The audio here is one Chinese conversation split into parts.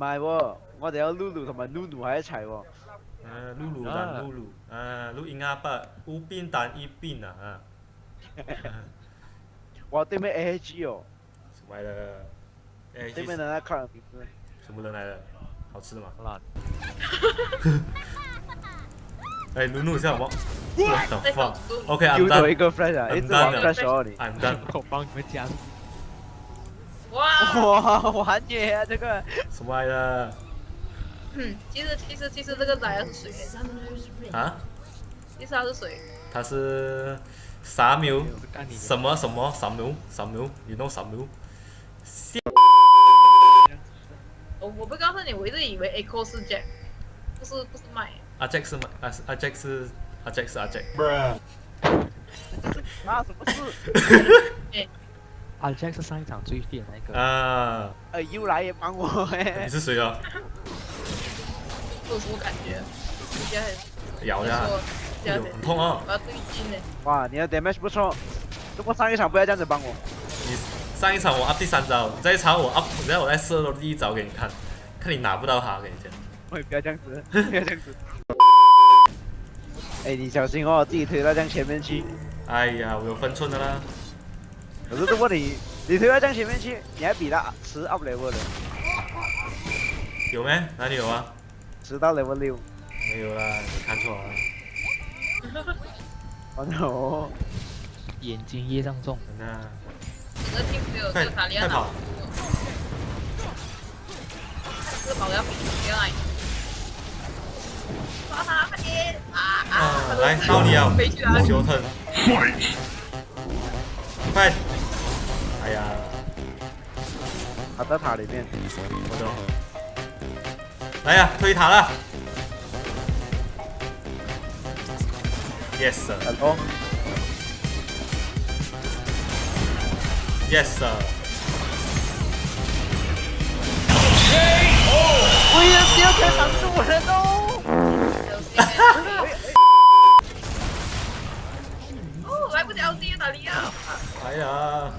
唔係喎，我哋有 Lulu 同埋 Lulu 喺一齊喎。啊，Lulu 同 Lulu，啊，魯鴛鴦吧，一鵬彈一鵬啊。我對面 A G 哦。歪的。對面那那個人。什麼人來了？好吃的嗎？來。哎，Lulu 先好冇。What the fuck？OK，I'm done。I'm done。I'm done。哇，我天啊，这个！什么来的？嗯，其实其实其实这个仔是水。啊？其实他是水？他是 s 牛？什么什么 s a m u 你弄 s a m 我我不告诉你，我一直以为 Echo 是 Jack。不是不是麦阿 Jack 是麦阿阿 Jack 是阿 Jack 是 Jack。那什么事？阿杰是上一场最废的那个啊，呃又来也帮我嘿，你是谁啊？特殊感觉？咬呀！有点很痛啊。哇，你的 damage 不错，不过上一场不要这样子帮我。你上一场我第三招，你再超我啊，然后我再射第一招给你看，看你拿不到他，跟你讲。喂，不要这样子，不要这样子。哎，你小心哦，自己推到这样前面去。哎呀，我有分寸的啦。可是这问你你推到正前面去，你还比他吃到 level 有没？哪里有啊？吃到 level 六，没有啦，看错了。哈哈，眼睛也上重。真的。我快跑！快跑！快跑！快跑！快跑！快跑！啊跑！快跑！快快还在塔里面，我懂。来呀，推塔了！Yes，成公。y e s sir。我也又要开输十都。人哈。哦，来个 LZ 哪里啊！哎呀。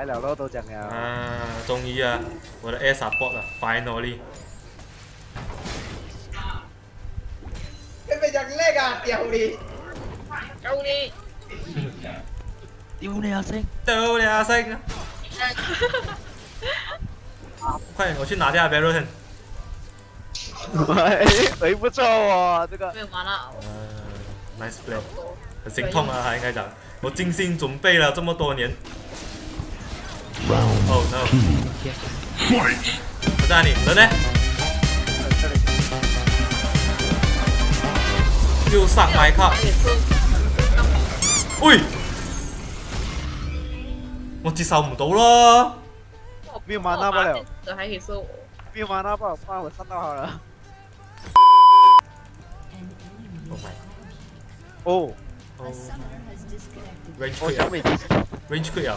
来了喽，都讲了。啊，终于啊！我都 o 萨博了，快努力！准备要勒个丢你，丢的丢你阿星，丢的阿星！快，我去拿下，别乱。哎，还不错哦，这个。完了。Nice play，很心痛啊，应该讲，我精心准备了这么多年。我带你，来来。又上埋佮。喂，我接受唔到咯。别骂不了。别骂他吧，不了，我到好了。哦。Range 开呀！Range 开呀！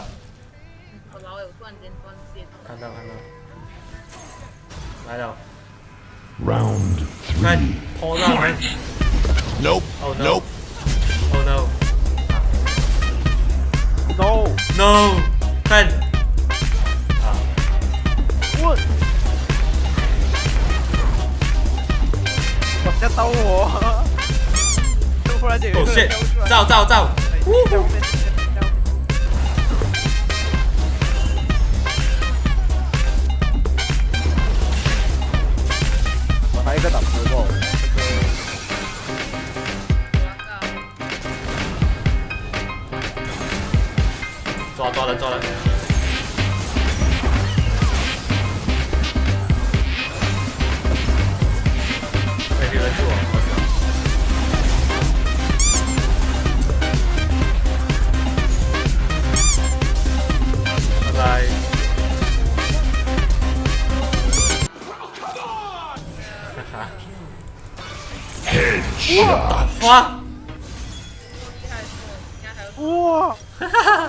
我老友突然间断线。看到看到，来了。Round three. 来，pull down 来。Nope. Oh no. Nope. Oh no. No. No. 看。啊。我。我在兜我。突然间有一个人飘出来。走走走。抓抓了抓了！哎，拜拜。哇！哇！哈哈。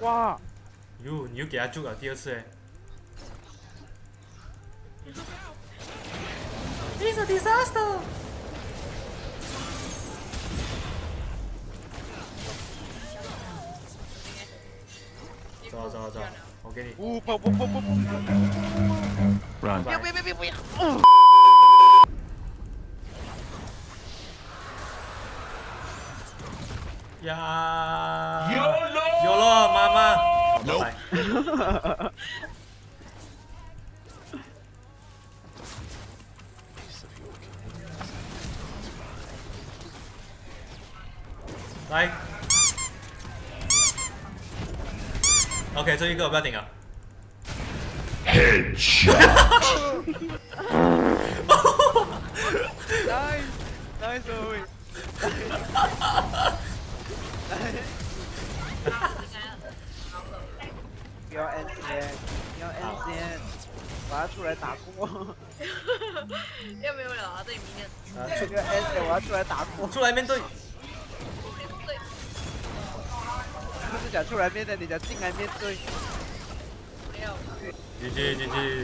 哇！哟，你又给他救了第二次哎！It's a disaster！走走走，我给你。呜！不不不不不！不要不要不要不要！呀！Nope. 来，OK，这一个我不要顶啊。Headshot。Nice，nice，出来打波！又没有了啊！对啊，出个 S，我要出来打波，出来面对。不是讲出来面对，你讲进来面对。没有。继续，继续。